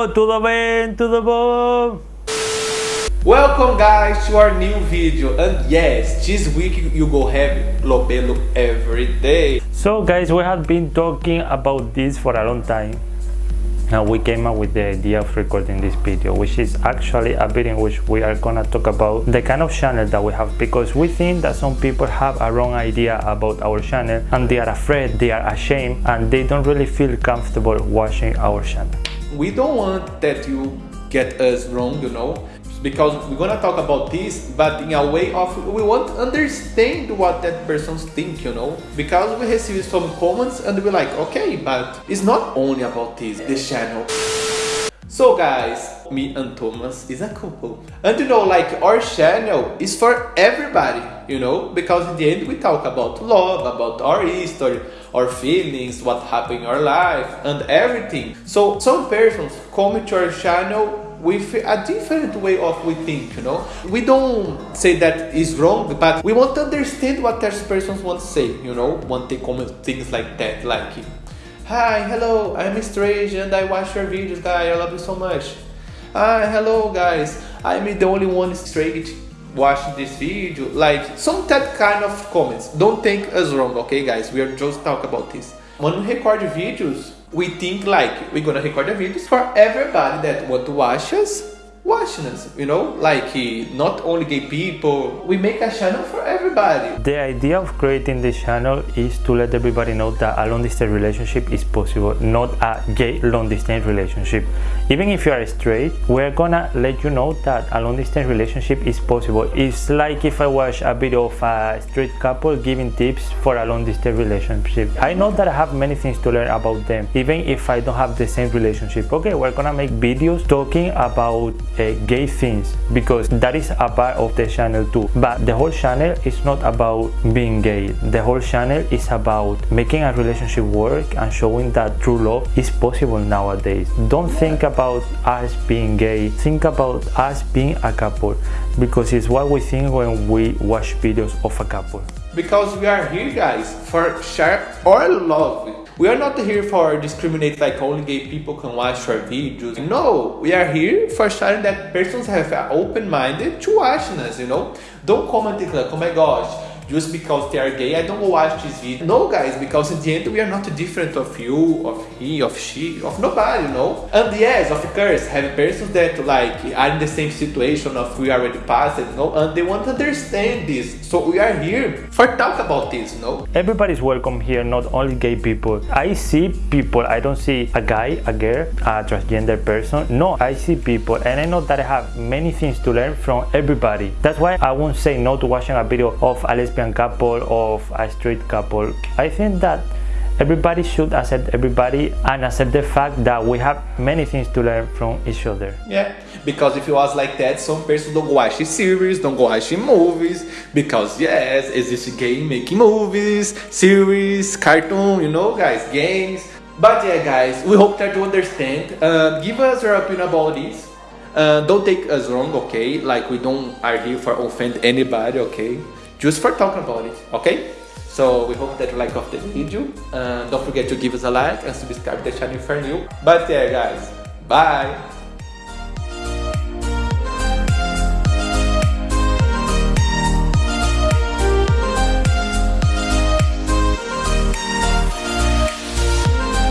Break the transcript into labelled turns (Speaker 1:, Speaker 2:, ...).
Speaker 1: Hello, tudo bem? Tudo bom?
Speaker 2: Welcome guys to our new video and yes, this week you go have Lobelo every day.
Speaker 1: So guys, we have been talking about this for a long time and we came up with the idea of recording this video which is actually a video in which we are gonna talk about the kind of channel that we have because we think that some people have a wrong idea about our channel and they are afraid they are ashamed and they don't really feel comfortable watching our channel
Speaker 2: we don't want that you get us wrong you know because we're gonna talk about this but in a way of we want to understand what that person's think you know because we receive some comments and we're like okay but it's not only about this this channel. So guys me and thomas is a couple. And you know like our channel is for everybody you know because in the end we talk about love about our history our feelings what happened in our life and everything so some persons come to our channel with a different way of we think, you know. We don't say that is wrong, but we want to understand what those persons want to say, you know, want to comment things like that, like, Hi, hello, I'm strange and I watch your videos, guy, I love you so much. Hi, hello, guys, I'm the only one straight watching this video, like, some that kind of comments. Don't take us wrong, okay, guys, we are just talk about this. When we record videos, we think like we're gonna record the videos for everybody that want to watch us watching us you know like not only gay people we make a channel for everybody.
Speaker 1: The idea of creating this channel is to let everybody know that a long distance relationship is possible not a gay long distance relationship. Even if you are straight we're gonna let you know that a long distance relationship is possible. It's like if i watch a video of a straight couple giving tips for a long distance relationship. I know that i have many things to learn about them even if i don't have the same relationship. Okay we're gonna make videos talking about uh, gay things because that is a part of the channel too. But the whole channel is not about being gay. The whole channel is about making a relationship work and showing that true love is possible nowadays. Don't think about us being gay. Think about us being a couple because it's what we think when we watch videos of a couple
Speaker 2: because we are here guys for share our love we are not here for discriminate like only gay people can watch our videos. No, we are here for showing that persons have an open minded to watching us, you know. Don't comment like, oh my gosh, just because they are gay, I don't watch this video. No, guys, because in the end, we are not different of you, of he, of she, of nobody, you know? And yes, of course, have persons that like are in the same situation of we already passed, you know, and they want to understand this. So we are here for talk about this, you know?
Speaker 1: Everybody's welcome here, not only gay people. I see people, I don't see a guy, a girl, a transgender person. No, I see people and I know that I have many things to learn from everybody. That's why I won't say no to watching a video of a lesbian lesbian couple of a straight couple. I think that everybody should accept everybody and accept the fact that we have many things to learn from each other.
Speaker 2: Yeah because if it was like that some persons don't watch series don't go watch movies because yes exist game making movies series cartoon you know guys games. But yeah guys we hope that you understand. Uh, give us your opinion about this. Uh, don't take us wrong okay? Like we don't are here for offend anybody okay just for talking about it, okay? So we hope that you like of the video. Uh, don't forget to give us a like and subscribe to the channel if you're new. But yeah guys, bye!